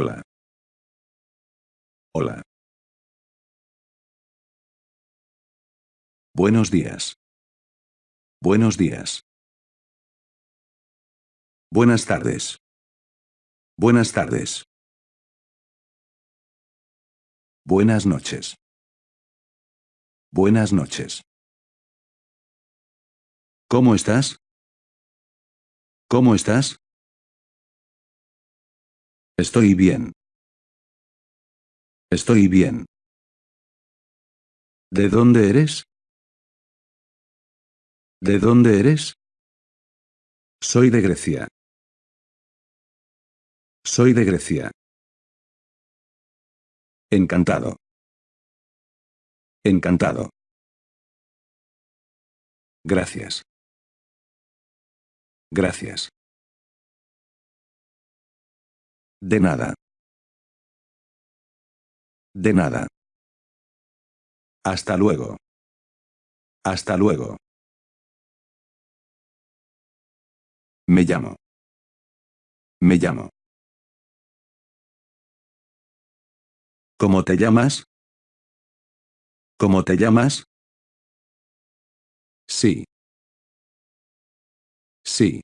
Hola. Hola. Buenos días. Buenos días. Buenas tardes. Buenas tardes. Buenas noches. Buenas noches. ¿Cómo estás? ¿Cómo estás? Estoy bien. Estoy bien. ¿De dónde eres? ¿De dónde eres? Soy de Grecia. Soy de Grecia. Encantado. Encantado. Gracias. Gracias. De nada. De nada. Hasta luego. Hasta luego. Me llamo. Me llamo. ¿Cómo te llamas? ¿Cómo te llamas? Sí. Sí.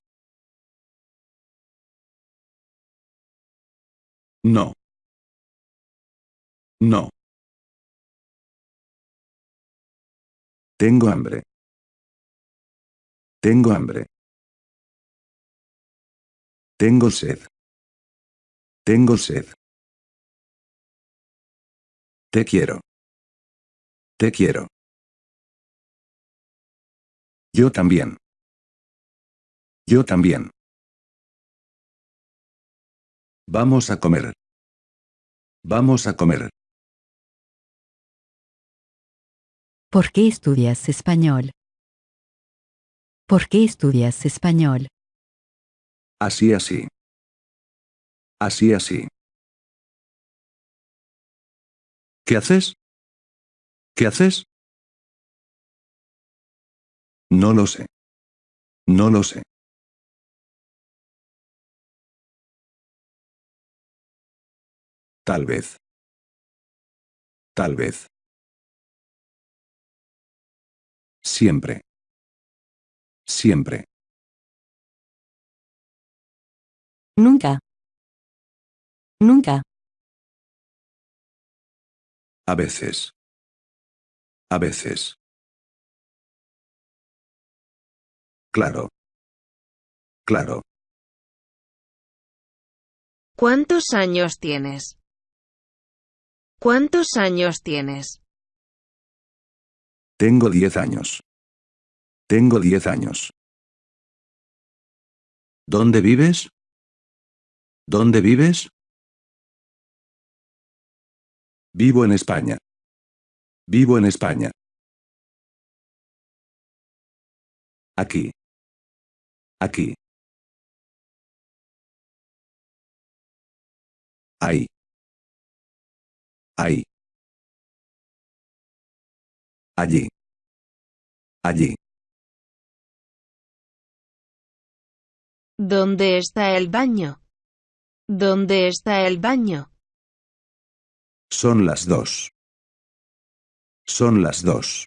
No. No. Tengo hambre. Tengo hambre. Tengo sed. Tengo sed. Te quiero. Te quiero. Yo también. Yo también. Vamos a comer. Vamos a comer. ¿Por qué estudias español? ¿Por qué estudias español? Así así. Así así. ¿Qué haces? ¿Qué haces? No lo sé. No lo sé. Tal vez. Tal vez. Siempre. Siempre. Nunca. Nunca. A veces. A veces. Claro. Claro. ¿Cuántos años tienes? ¿Cuántos años tienes? Tengo diez años. Tengo diez años. ¿Dónde vives? ¿Dónde vives? Vivo en España. Vivo en España. Aquí. Aquí. Ahí. Ahí. Allí. Allí. ¿Dónde está el baño? ¿Dónde está el baño? Son las dos. Son las dos.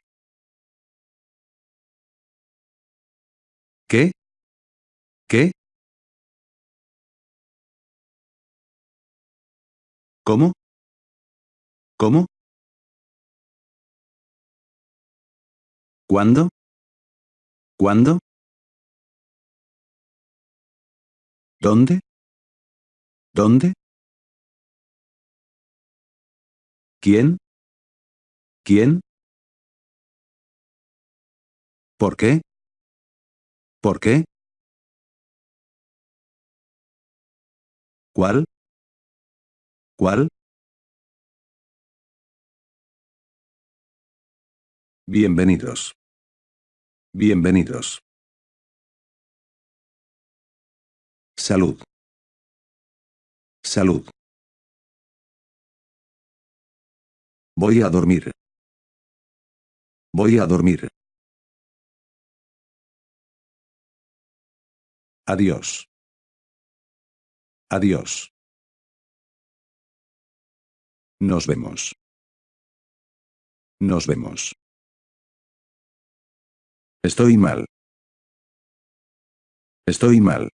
¿Qué? ¿Qué? ¿Cómo? ¿Cómo? ¿Cuándo? ¿Cuándo? ¿Dónde? ¿Dónde? ¿Quién? ¿Quién? ¿Por qué? ¿Por qué? ¿Cuál? ¿Cuál? Bienvenidos. Bienvenidos. Salud. Salud. Voy a dormir. Voy a dormir. Adiós. Adiós. Nos vemos. Nos vemos. Estoy mal. Estoy mal.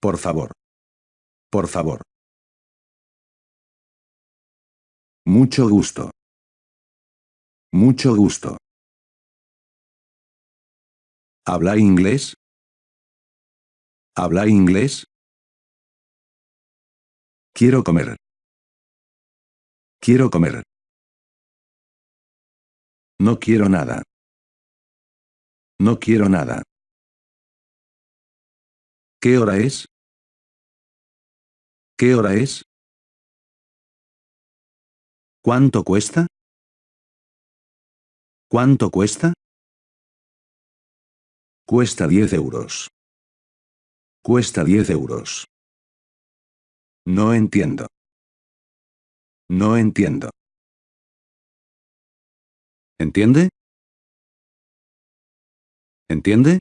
Por favor. Por favor. Mucho gusto. Mucho gusto. ¿Habla inglés? ¿Habla inglés? Quiero comer. Quiero comer. No quiero nada. No quiero nada. ¿Qué hora es? ¿Qué hora es? ¿Cuánto cuesta? ¿Cuánto cuesta? Cuesta 10 euros. Cuesta 10 euros. No entiendo. No entiendo. ¿Entiende? ¿Entiende?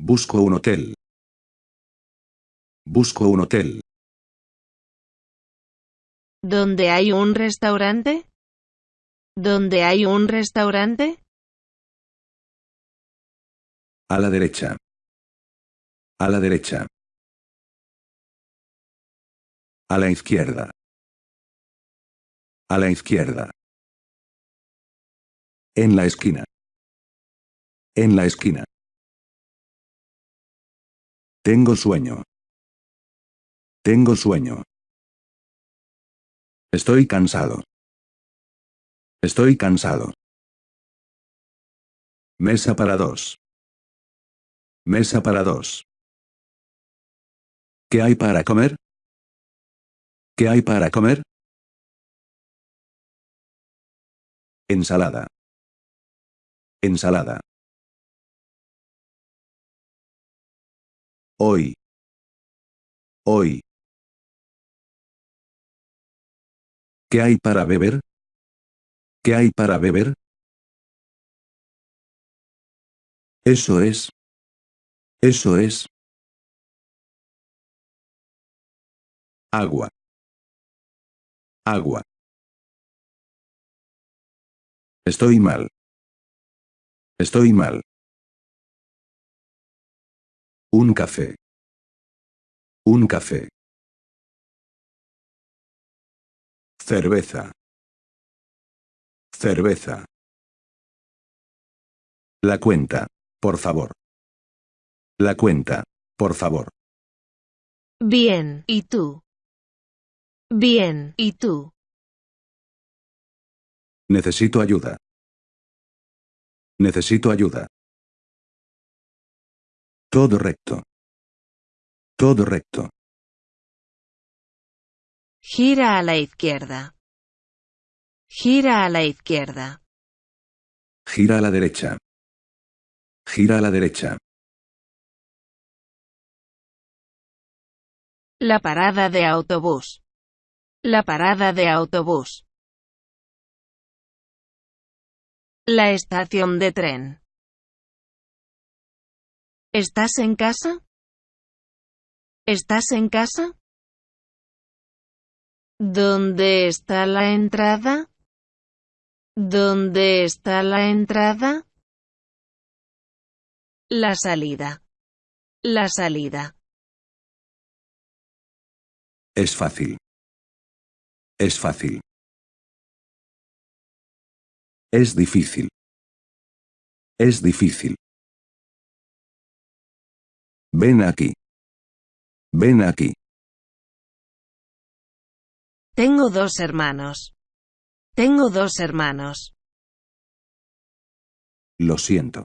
Busco un hotel. Busco un hotel. ¿Dónde hay un restaurante? ¿Dónde hay un restaurante? A la derecha. A la derecha. A la izquierda. A la izquierda. En la esquina. En la esquina. Tengo sueño. Tengo sueño. Estoy cansado. Estoy cansado. Mesa para dos. Mesa para dos. ¿Qué hay para comer? ¿Qué hay para comer? Ensalada. Ensalada. Hoy. Hoy. ¿Qué hay para beber? ¿Qué hay para beber? Eso es. Eso es. Agua. Agua. Estoy mal. Estoy mal. Un café. Un café. Cerveza. Cerveza. La cuenta, por favor. La cuenta, por favor. Bien, ¿y tú? Bien, ¿y tú? Necesito ayuda. Necesito ayuda. Todo recto. Todo recto. Gira a la izquierda. Gira a la izquierda. Gira a la derecha. Gira a la derecha. La parada de autobús. La parada de autobús. La estación de tren. ¿Estás en casa? ¿Estás en casa? ¿Dónde está la entrada? ¿Dónde está la entrada? La salida. La salida. Es fácil. Es fácil. Es difícil. Es difícil. Ven aquí. Ven aquí. Tengo dos hermanos. Tengo dos hermanos. Lo siento.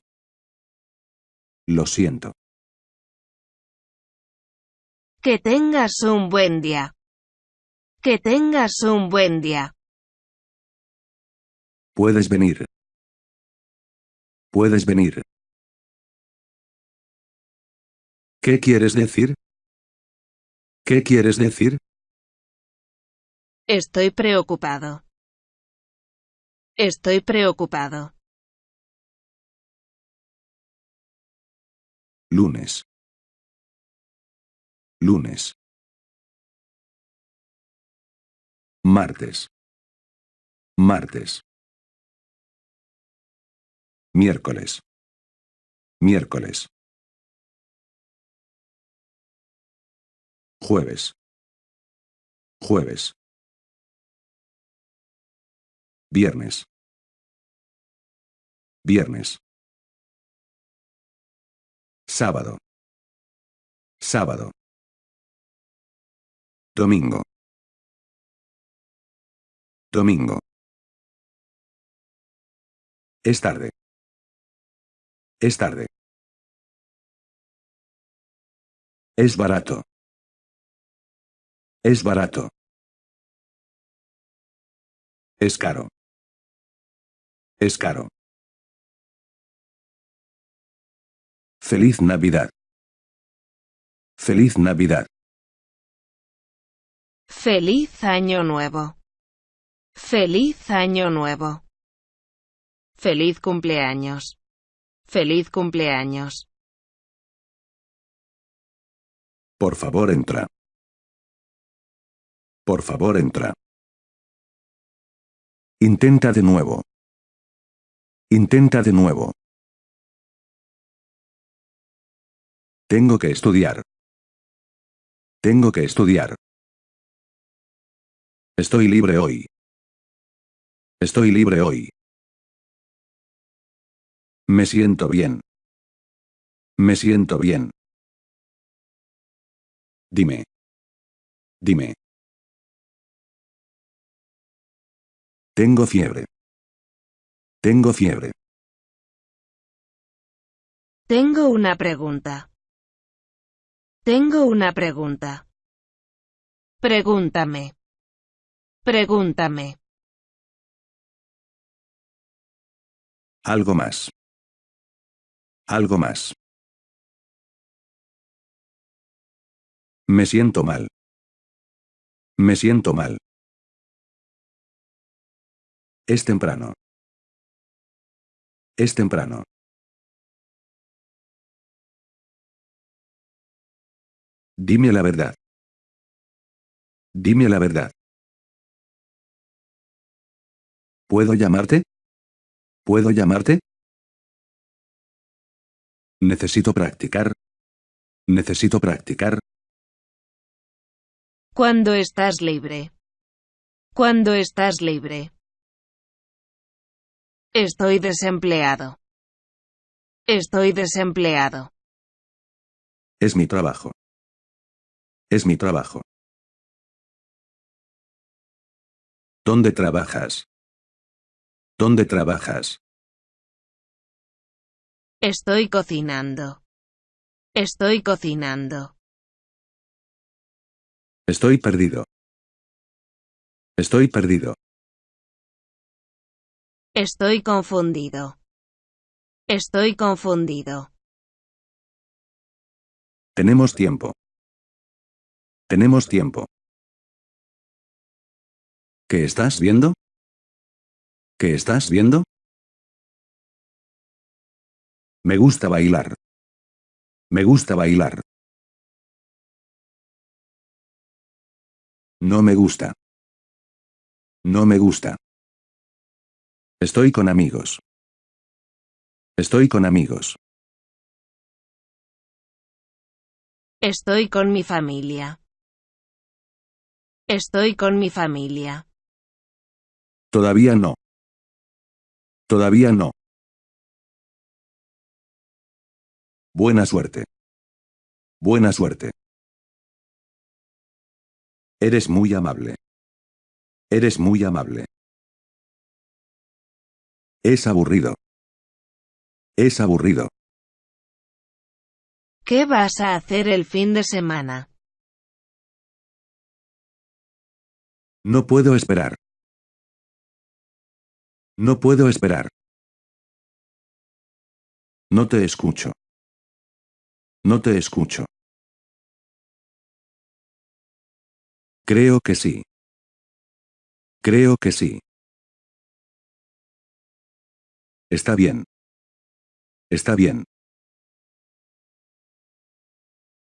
Lo siento. Que tengas un buen día. Que tengas un buen día. Puedes venir. Puedes venir. ¿Qué quieres decir? ¿Qué quieres decir? Estoy preocupado. Estoy preocupado. Lunes. Lunes. Martes. Martes. Miércoles. Miércoles. Jueves. Jueves. Viernes. Viernes. Sábado. Sábado. Domingo. Domingo. Es tarde. Es tarde. Es barato. Es barato. Es caro. Es caro. Feliz Navidad. Feliz Navidad. Feliz Año Nuevo. Feliz Año Nuevo. Feliz cumpleaños. Feliz cumpleaños. Por favor entra. Por favor entra. Intenta de nuevo. Intenta de nuevo. Tengo que estudiar. Tengo que estudiar. Estoy libre hoy. Estoy libre hoy. Me siento bien. Me siento bien. Dime. Dime. Tengo fiebre. Tengo fiebre. Tengo una pregunta. Tengo una pregunta. Pregúntame. Pregúntame. Algo más. Algo más. Me siento mal. Me siento mal. Es temprano. Es temprano. Dime la verdad. Dime la verdad. ¿Puedo llamarte? ¿Puedo llamarte? Necesito practicar. Necesito practicar. Cuando estás libre. Cuando estás libre. Estoy desempleado. Estoy desempleado. Es mi trabajo. Es mi trabajo. ¿Dónde trabajas? ¿Dónde trabajas? Estoy cocinando. Estoy cocinando. Estoy perdido. Estoy perdido. Estoy confundido. Estoy confundido. Tenemos tiempo. Tenemos tiempo. ¿Qué estás viendo? ¿Qué estás viendo? Me gusta bailar. Me gusta bailar. No me gusta. No me gusta. Estoy con amigos. Estoy con amigos. Estoy con mi familia. Estoy con mi familia. Todavía no. Todavía no. Buena suerte. Buena suerte. Eres muy amable. Eres muy amable. Es aburrido. Es aburrido. ¿Qué vas a hacer el fin de semana? No puedo esperar. No puedo esperar. No te escucho. No te escucho. Creo que sí. Creo que sí. Está bien. Está bien.